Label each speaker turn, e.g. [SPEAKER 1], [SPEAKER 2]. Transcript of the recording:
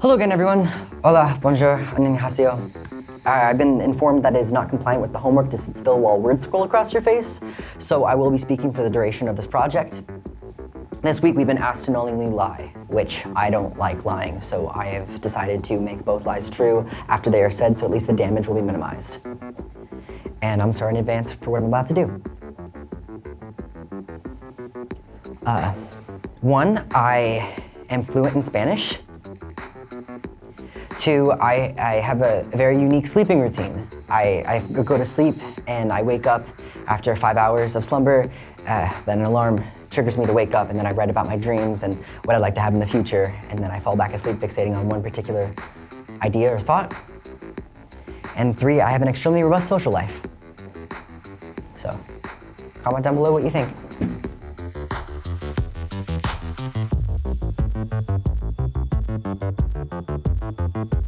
[SPEAKER 1] Hello again, everyone. Hola, bonjour, annyeonghaseyo. Uh, I've been informed that it is not compliant with the homework to sit still while words scroll across your face, so I will be speaking for the duration of this project. This week we've been asked to knowingly lie, which I don't like lying, so I have decided to make both lies true after they are said so at least the damage will be minimized. And I'm sorry in advance for what I'm about to do. Uh, one, I am fluent in Spanish. Two, I, I have a very unique sleeping routine. I, I go to sleep and I wake up after five hours of slumber, uh, then an alarm triggers me to wake up and then I write about my dreams and what I'd like to have in the future and then I fall back asleep fixating on one particular idea or thought. And three, I have an extremely robust social life. So, comment down below what you think. you